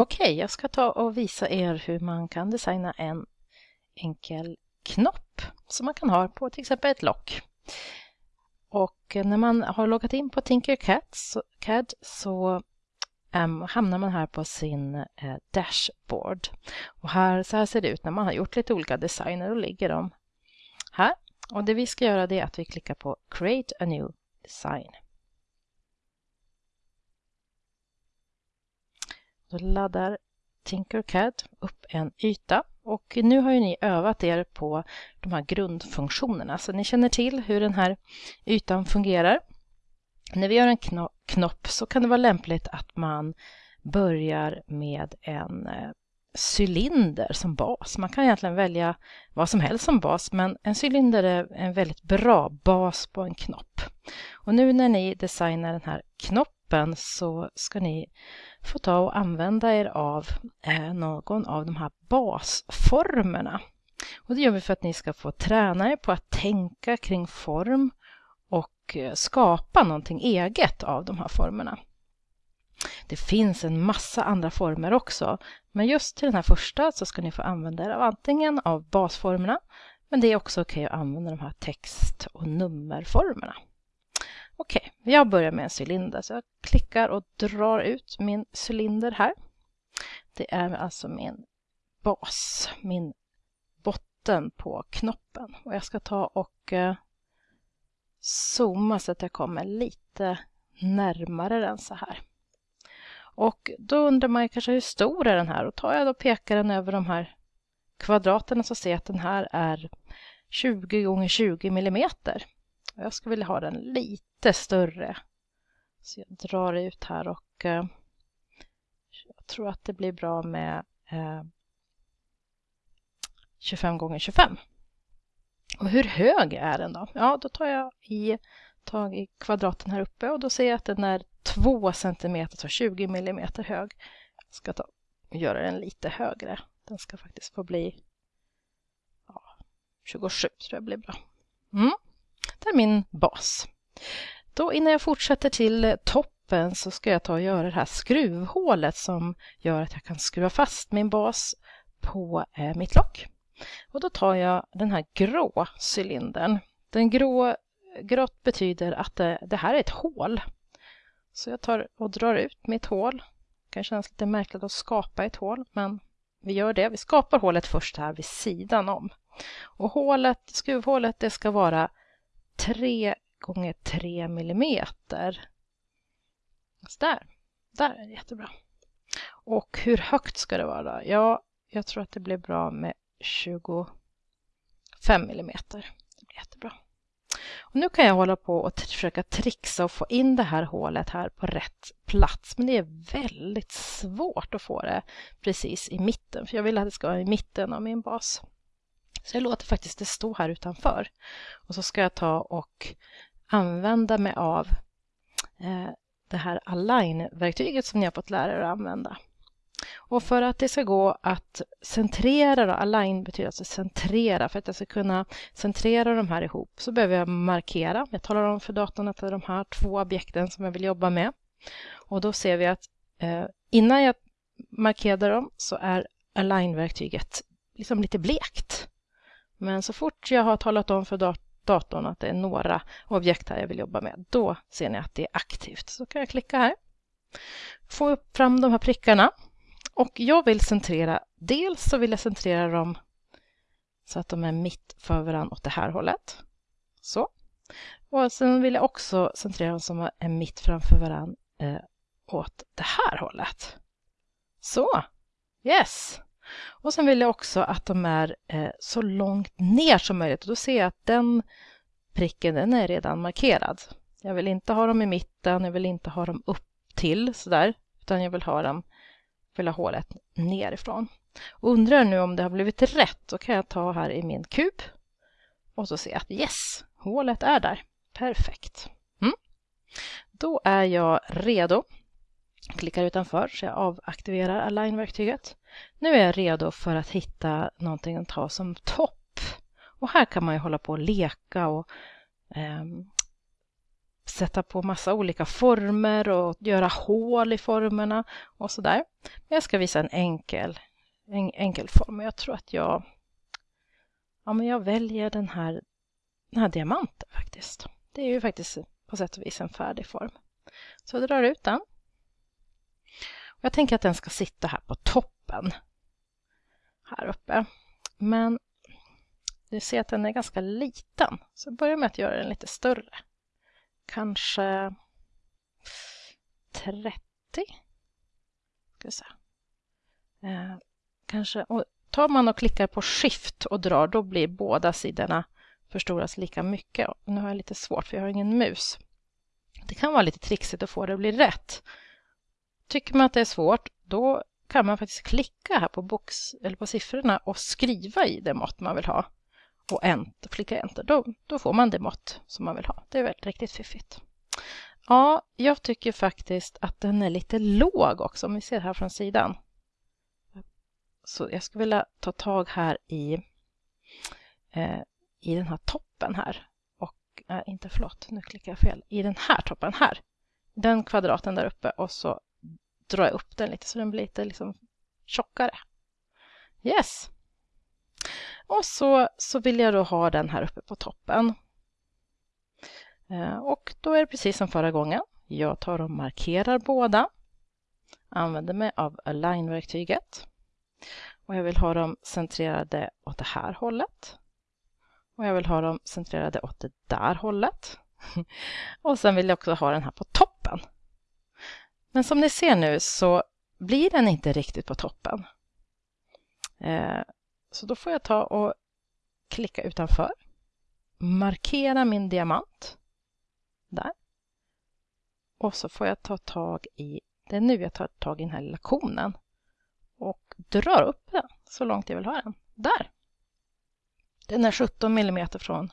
Okej, okay, jag ska ta och visa er hur man kan designa en enkel knopp som man kan ha på till exempel ett lock. Och eh, när man har loggat in på Tinkercad så, CAD, så ehm, hamnar man här på sin uh, dashboard. Och här, så här ser det ut när man har gjort lite olika designer och ligger de här. Och det vi ska göra det är att vi klickar på Create a new design. Då laddar Tinkercad upp en yta och nu har ju ni övat er på de här grundfunktionerna så ni känner till hur den här ytan fungerar. När vi gör en knopp så kan det vara lämpligt att man börjar med en eh, cylinder som bas. Man kan egentligen välja vad som helst som bas men en cylinder är en väldigt bra bas på en knopp. Och nu när ni designar den här knoppen så ska ni få ta och använda er av eh, någon av de här basformerna. Och det gör vi för att ni ska få träna er på att tänka kring form och eh, skapa någonting eget av de här formerna. Det finns en massa andra former också, men just till den här första så ska ni få använda er av antingen av basformerna, men det är också okej att använda de här text och nummerformerna. Jag börjar med en cylinder så jag klickar och drar ut min cylinder här. Det är alltså min bas, min botten på knoppen. Och jag ska ta och eh, zooma så att jag kommer lite närmare den så här. Och då undrar man kanske hur stor är den här? Och tar jag då pekaren över de här kvadraterna så ser jag att den här är 20 gånger 20 millimeter. Jag skulle vilja ha den lite större. Så jag drar ut här och eh, jag tror att det blir bra med eh, 25 gånger 25. Och hur hög är den då? Ja, då tar jag i, tag i kvadraten här uppe och då ser jag att den är 2 cm, så 20 mm hög. Jag ska ta och göra den lite högre. Den ska faktiskt få bli ja, 27 tror jag blir bra. Mm. Det är min bas. Då innan jag fortsätter till toppen så ska jag ta och göra det här skruvhålet som gör att jag kan skruva fast min bas på eh, mitt lock. Och då tar jag den här grå cylindern. Den grå, grått betyder att det, det här är ett hål. Så jag tar och drar ut mitt hål. Det kan kännas lite märkligt att skapa ett hål, men vi gör det. Vi skapar hålet först här vid sidan om. Och hålet, skruvhålet det ska vara 3 gånger 3 millimeter. Så där, där är det jättebra. Och hur högt ska det vara? Då? Ja, jag tror att det blir bra med 25 millimeter. Det blir jättebra. Och nu kan jag hålla på och försöka trixa och få in det här hålet här på rätt plats. Men det är väldigt svårt att få det precis i mitten. För jag vill att det ska vara i mitten av min bas. Så jag låter faktiskt det stå här utanför. Och så ska jag ta och använda mig av eh, det här align-verktyget som ni har fått lära er att använda. Och för att det ska gå att centrera, då, align betyder alltså centrera, för att jag ska kunna centrera de här ihop så behöver jag markera. Jag talar om för datorn att det är de här två objekten som jag vill jobba med. Och då ser vi att eh, innan jag markerade dem så är align-verktyget liksom lite blekt. Men så fort jag har talat om för datorn att det är några objekt här jag vill jobba med, då ser ni att det är aktivt. Så kan jag klicka här. Få upp fram de här prickarna. Och jag vill centrera, dels så vill jag centrera dem så att de är mitt för varandra åt det här hållet. Så. Och sen vill jag också centrera dem som är mitt framför varandra eh, åt det här hållet. Så. Yes. Och sen vill jag också att de är eh, så långt ner som möjligt. Och då ser jag att den pricken den är redan markerad. Jag vill inte ha dem i mitten, jag vill inte ha dem upp till sådär, utan jag vill ha dem, vill ha hålet nerifrån. Och undrar nu om det har blivit rätt, då kan jag ta här i min kub och så se att yes, hålet är där. Perfekt. Mm. Då är jag redo klickar utanför så jag avaktiverar align-verktyget. Nu är jag redo för att hitta någonting att ta som topp. Och här kan man ju hålla på och leka och eh, sätta på massa olika former och göra hål i formerna och sådär. Jag ska visa en enkel, en enkel form. Jag tror att jag, ja, men jag väljer den här, den här diamanten faktiskt. Det är ju faktiskt på sätt och vis en färdig form. Så jag drar ut den. Jag tänker att den ska sitta här på toppen. Här uppe. Men du ser att den är ganska liten. Så jag börjar med att göra den lite större. Kanske 30. Ska se. Eh, kanske, och tar man och klickar på Shift och drar, då blir båda sidorna förstoras lika mycket. Nu har jag lite svårt för jag har ingen mus. Det kan vara lite trixigt att få det att bli rätt. Tycker man att det är svårt, då kan man faktiskt klicka här på, box, eller på siffrorna och skriva i det mått man vill ha. Och enter, klicka enter, då, då får man det mått som man vill ha. Det är väl riktigt fiffigt. Ja, jag tycker faktiskt att den är lite låg också, om vi ser här från sidan. Så jag skulle vilja ta tag här i, eh, i den här toppen här. Och, eh, inte förlåt, nu klickar jag fel. I den här toppen här. Den kvadraten där uppe och så drar jag upp den lite så den blir lite liksom tjockare. Yes! Och så, så vill jag då ha den här uppe på toppen. Eh, och då är det precis som förra gången. Jag tar och markerar båda. Använder mig av Align-verktyget. Och jag vill ha dem centrerade åt det här hållet. Och jag vill ha dem centrerade åt det där hållet. Och sen vill jag också ha den här på toppen. Men som ni ser nu så blir den inte riktigt på toppen. Eh, så då får jag ta och klicka utanför. Markera min diamant. Där. Och så får jag ta tag i, det är nu jag tar tag i den här lilla konen och drar upp den så långt jag vill ha den. Där! Den är 17 mm från,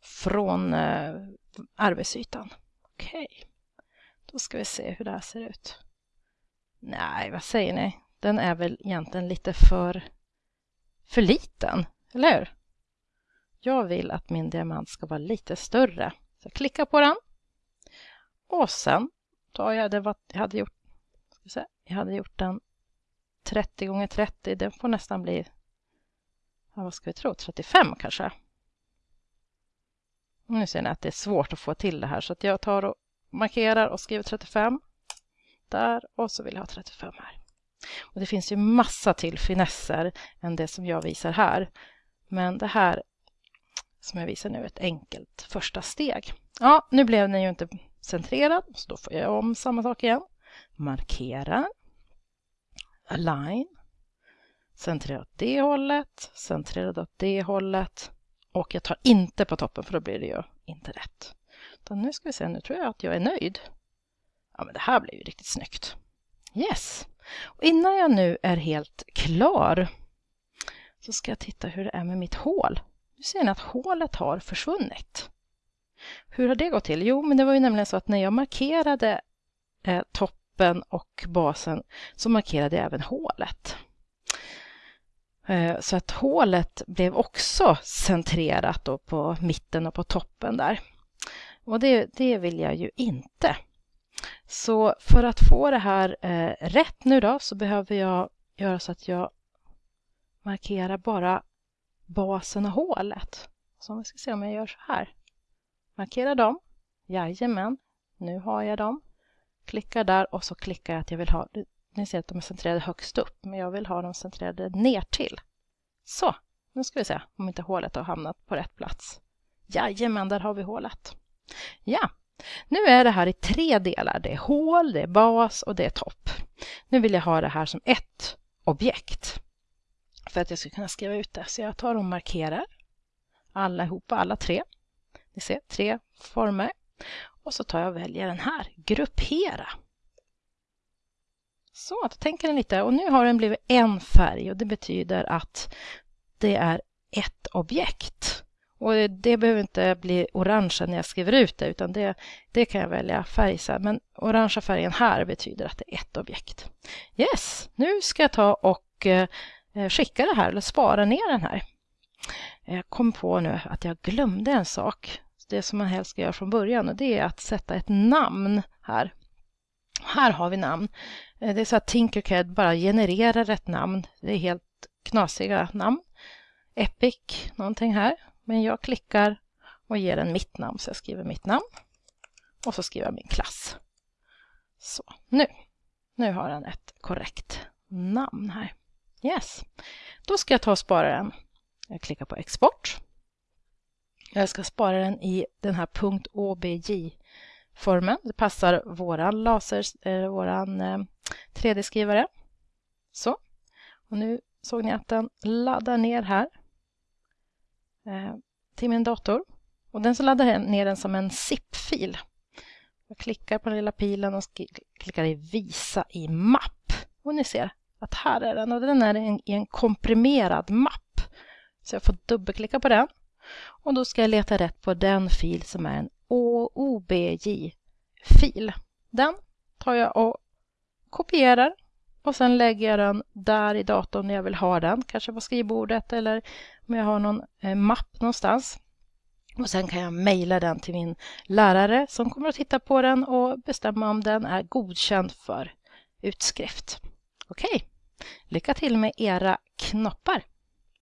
från eh, arbetsytan. Okej. Okay. Då ska vi se hur det här ser ut. Nej, vad säger ni? Den är väl egentligen lite för, för liten, eller hur? Jag vill att min diamant ska vara lite större. Så jag klickar på den. Och sen tar jag det vad jag hade gjort. Se, jag hade gjort den 30 gånger 30. Den får nästan bli, ja, vad ska vi tro, 35 kanske. Nu ser ni att det är svårt att få till det här så att jag tar och markerar och skriver 35 där och så vill jag ha 35 här. Och Det finns ju massa till finesser än det som jag visar här. Men det här som jag visar nu är ett enkelt första steg. Ja, nu blev den ju inte centrerad, så då får jag om samma sak igen. Markera, align, centrera åt det hållet, centrera åt det hållet och jag tar inte på toppen för då blir det ju inte rätt. Utan nu ska vi se, nu tror jag att jag är nöjd. Ja, men det här blev ju riktigt snyggt. Yes! Och innan jag nu är helt klar så ska jag titta hur det är med mitt hål. Nu ser ni att hålet har försvunnit. Hur har det gått till? Jo, men det var ju nämligen så att när jag markerade eh, toppen och basen så markerade jag även hålet. Eh, så att hålet blev också centrerat då på mitten och på toppen där. Och det, det vill jag ju inte. Så för att få det här eh, rätt nu då så behöver jag göra så att jag markerar bara basen och hålet. Så vi ska se om jag gör så här. Markera dem. Jajamän, nu har jag dem. Klickar där och så klickar jag att jag vill ha, ni ser att de är centrerade högst upp, men jag vill ha dem centrerade ner till. Så, nu ska vi se om inte hålet har hamnat på rätt plats. Jajamän, där har vi hålet. Ja, nu är det här i tre delar. Det är hål, det är bas och det är topp. Nu vill jag ha det här som ett objekt för att jag ska kunna skriva ut det. Så jag tar och markerar allihopa, alla tre. Ni ser, tre former. Och så tar jag och väljer den här, gruppera. Så, då tänker den lite. Och nu har den blivit en färg och det betyder att det är ett objekt. Och det behöver inte bli orange när jag skriver ut det, utan det, det kan jag välja färg sen. Men orangea färgen här betyder att det är ett objekt. Yes, nu ska jag ta och eh, skicka det här, eller spara ner den här. Jag kom på nu att jag glömde en sak. det som man helst ska göra från början och det är att sätta ett namn här. Här har vi namn. Eh, det är så att Tinkercad bara genererar ett namn. Det är helt knasiga namn. Epic, någonting här. Men jag klickar och ger den mitt namn, så jag skriver mitt namn. Och så skriver jag min klass. Så, nu. Nu har den ett korrekt namn här. Yes. Då ska jag ta och spara den. Jag klickar på export. Jag ska spara den i den här .obj-formen. Det passar våran laser, eh, våran eh, 3D-skrivare. Så. Och nu såg ni att den laddar ner här Eh, till min dator. Och den så laddar ner den som en zip-fil. Jag klickar på den lilla pilen och klickar i visa i mapp. Och ni ser att här är den och den är i en komprimerad mapp. Så jag får dubbelklicka på den och då ska jag leta rätt på den fil som är en OBJ-fil. Den tar jag och kopierar och sen lägger jag den där i datorn när jag vill ha den, kanske på skrivbordet eller om jag har någon eh, mapp någonstans. Och sen kan jag mejla den till min lärare som kommer att titta på den och bestämma om den är godkänd för utskrift. Okej, lycka till med era knoppar!